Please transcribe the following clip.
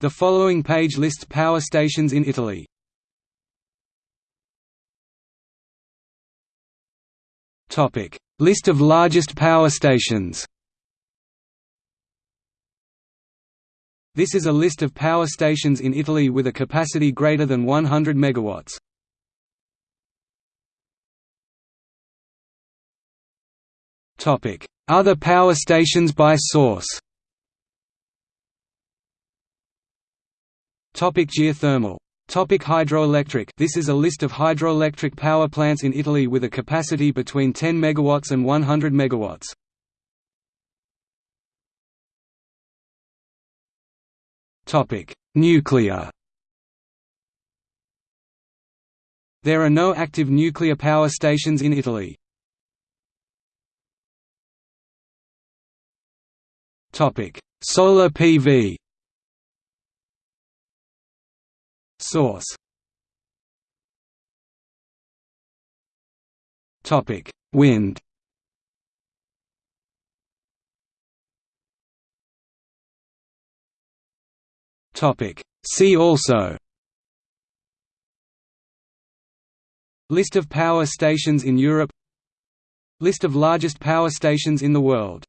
The following page lists power stations in Italy. Topic: List of largest power stations. This is a list of power stations in Italy with a capacity greater than 100 megawatts. Topic: Other power stations by source. Topic geothermal Topic hydroelectric This is a list of hydroelectric power plants in Italy with a capacity between 10 MW and 100 MW. Topic: Nuclear. There are no active nuclear power stations in Italy. Topic: Solar PV. Source Topic: Wind. Topic: See also. List of power stations in Europe List of largest power stations in the world